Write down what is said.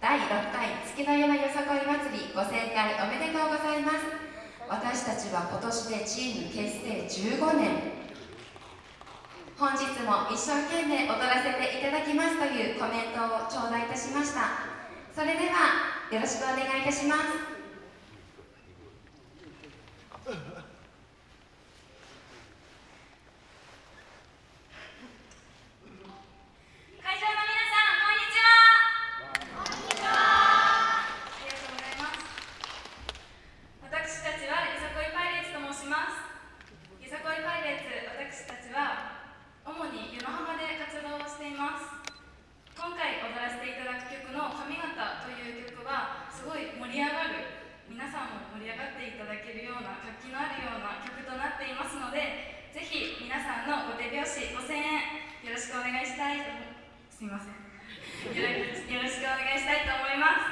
第6回月の山よさこい祭りご盛回おめでとうございます。私たちは今年でチーム結成15年。本日も一生懸命踊らせていただきますというコメントを頂戴いたしました。それではよろしくお願いいたします。「髪型」という曲はすごい盛り上がる。皆さんも盛り上がっていただけるような活気のあるような曲となっていますのでぜひ皆さんのご手拍子5000円よろしくお願いしたいすいません。よろしくお願いしたいと思います。